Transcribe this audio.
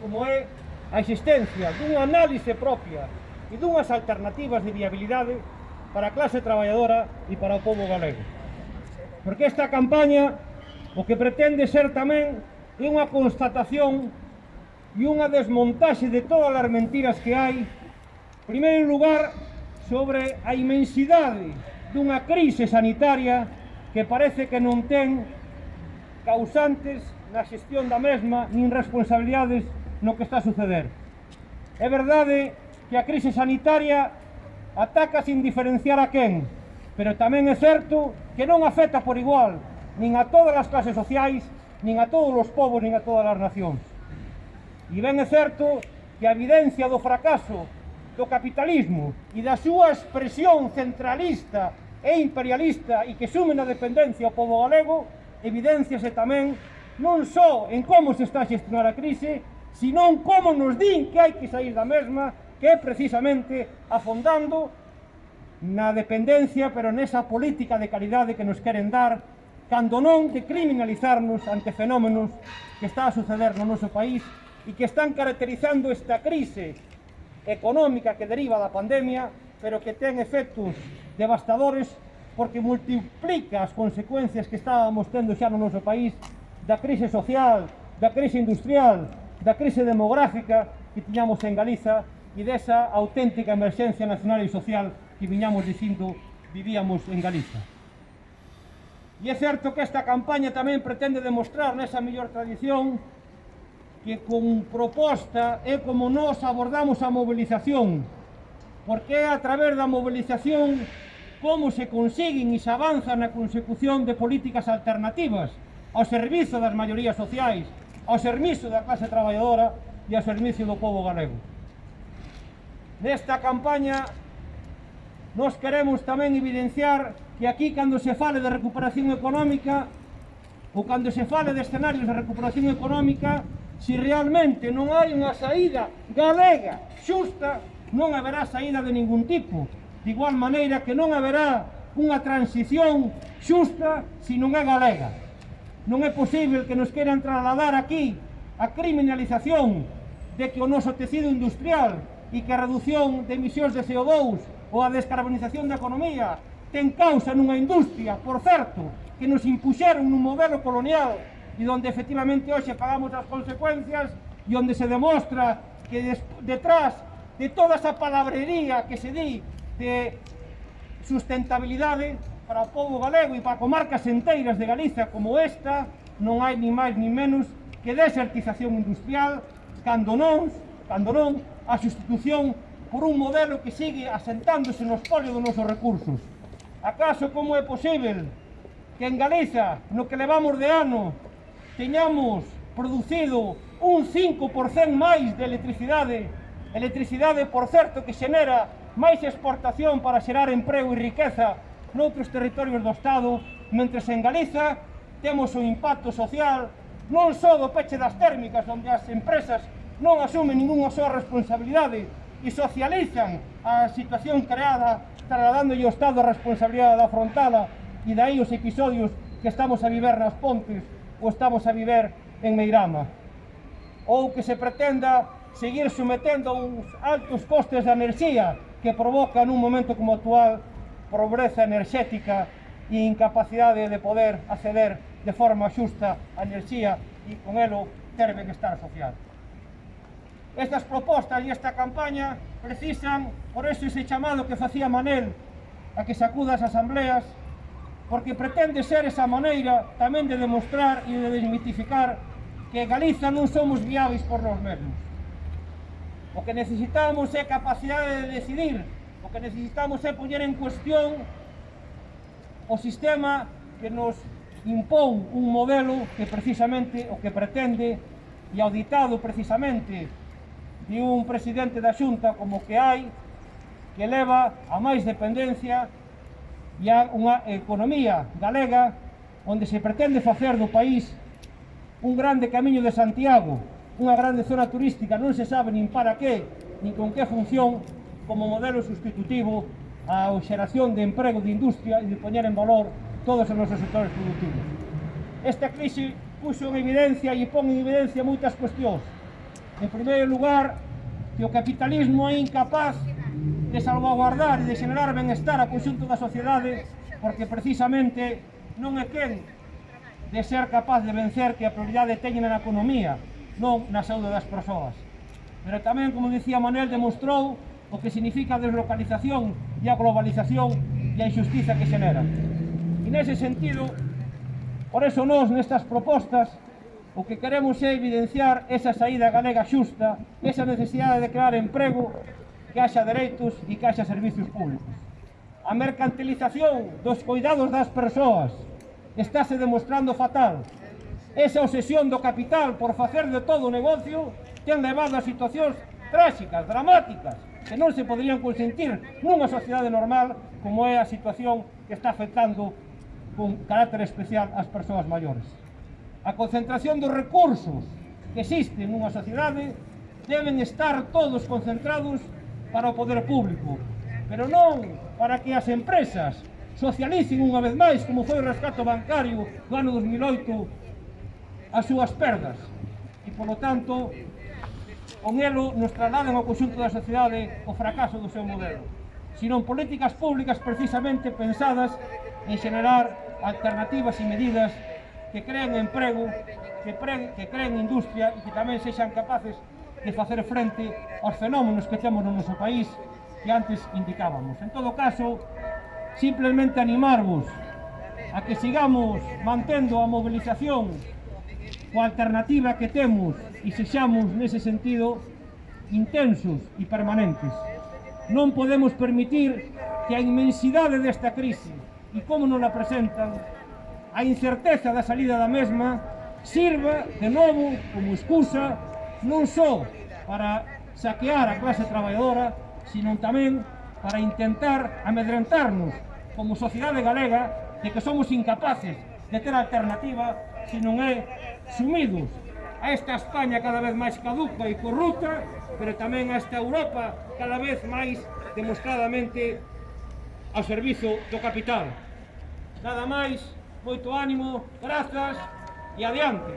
como é a existencia dunha análise propia e dunhas alternativas de viabilidade para a clase traballadora e para o povo galego. Porque esta campaña o que pretende ser tamén é unha constatación e unha desmontaxe de todas as mentiras que hai, primeiro lugar, sobre a imensidade dunha crise sanitaria que parece que non ten causantes na xestión da mesma nin responsabilidades no que está a suceder. É verdade que a crise sanitaria ataca sin diferenciar a quen, pero tamén é certo que non afecta por igual nin a todas as clases sociais, nin a todos os povos, nin a todas as nacións. E ben é certo que a evidencia do fracaso do capitalismo e da súa expresión centralista e imperialista e que sume na dependencia ao povo galego evidenciase tamén non só en como se está a xestionar a crise, senón como nos din que hai que sair da mesma, que é precisamente afondando na dependencia, pero nesa política de caridade que nos queren dar, cando non de criminalizarnos ante fenómenos que está a suceder no noso país e que están caracterizando esta crise económica que deriva da pandemia, pero que ten efectos devastadores porque multiplica as consecuencias que estábamos tendo xa no noso país da crise social, da crise industrial, da crise demográfica que tiñamos en Galiza e desa auténtica emerxencia nacional e social que viñamos dicindo vivíamos en Galiza. E é certo que esta campaña tamén pretende demostrar nesa mellor tradición que con proposta é como nós abordamos a mobilización, porque é a través da mobilización como se consiguen e se avanza na consecución de políticas alternativas, ao servizo das maiorías sociais, ao servizo da clase traballadora e ao servizo do povo galego. Nesta campaña nos queremos tamén evidenciar que aquí cando se fale de recuperación económica ou cando se fale de escenarios de recuperación económica se realmente non hai unha saída galega xusta non haberá saída de ningún tipo de igual maneira que non haberá unha transición xusta se non é galega Non é posible que nos queran trasladar aquí a criminalización de que o noso tecido industrial e que a reducción de emisións de CO2 ou a descarbonización da economía ten causa nunha industria, por certo, que nos impuxeron nun modelo colonial e onde efectivamente hoxe pagamos as consecuencias e onde se demostra que detrás de toda esa palabrería que se di de sustentabilidade para o povo galego e para comarcas enteiras de Galiza como esta non hai ni máis ni menos que desertización industrial cando non, cando non a sustitución por un modelo que sigue asentándose no espolio dos nosos recursos. Acaso como é posible que en Galiza, no que levamos de ano, teñamos producido un 5% máis de electricidade electricidade, por certo, que xenera máis exportación para xerar emprego e riqueza noutros territorios do Estado, mentre en Galiza temos un impacto social non só do peche das térmicas, onde as empresas non asumen ninguna súa responsabilidade e socializan a situación creada trasladándolle ao Estado a responsabilidade da frontada e dai os episodios que estamos a viver nas pontes ou estamos a viver en Meirama. Ou que se pretenda seguir sometendo uns altos costes da enerxía que provoca nun momento como actual pobreza enerxética e incapacidade de poder acceder de forma xusta a enerxía e con elo ter benestar social. Estas propostas e esta campaña precisan, por eso ese chamado que facía Manel a que sacuda as asambleas, porque pretende ser esa maneira tamén de demostrar e de desmitificar que Galiza non somos viáveis por nós mesmos. O que necesitamos é capacidade de decidir O que necesitamos é poñer en cuestión o sistema que nos impón un modelo que precisamente o que pretende e auditado precisamente de un presidente da xunta como que hai que leva a máis dependencia e a unha economía galega onde se pretende facer do país un grande camiño de Santiago, unha grande zona turística, non se sabe nin para que, nin con que función, como modelo substitutivo á xeración de emprego de industria e de poñer en valor todos os nosos sectores productivos. Esta crise puxo en evidencia e pon en evidencia moitas cuestións. En primeiro lugar, que o capitalismo é incapaz de salvaguardar e de generar benestar ao conxunto da sociedade porque precisamente non é quen de ser capaz de vencer que a prioridade teñen na economía, non na saúde das persoas. Pero tamén, como dicía Manuel, demostrou o que significa a deslocalización e a globalización e a injustiza que xenera. E nese sentido, por eso nós nestas propostas o que queremos é evidenciar esa saída galega xusta, esa necesidade de crear emprego, que haxa dereitos e que haxa servicios públicos. A mercantilización dos cuidados das persoas estáse demostrando fatal. Esa obsesión do capital por facer de todo o negocio ten levado a situacións tráxicas, dramáticas, que non se poderían consentir nunha sociedade normal como é a situación que está afectando con carácter especial ás persoas maiores. A concentración dos recursos que existen nunha sociedade deben estar todos concentrados para o poder público, pero non para que as empresas socialicen unha vez máis, como foi o rescato bancario do ano 2008, as súas perdas. E, polo tanto, con elo nos trasladan ao conxunto da sociedade o fracaso do seu modelo, senón políticas públicas precisamente pensadas en generar alternativas e medidas que creen emprego, que, pre, que creen industria e que tamén sexan capaces de facer frente aos fenómenos que temos no noso país que antes indicábamos. En todo caso, simplemente animarvos a que sigamos mantendo a mobilización coa alternativa que temos e sexamos nese sentido intensos e permanentes. Non podemos permitir que a inmensidade desta crise e como nos la presentan, a incerteza da salida da mesma sirva de novo como excusa non só para saquear a clase traballadora, sino tamén para intentar amedrentarnos como sociedade galega de que somos incapaces de ter alternativa se non é sumidos a esta España cada vez máis caduca e corrupta, pero tamén a esta Europa cada vez máis demostradamente ao servizo do capital. Nada máis, moito ánimo, grazas e adiante.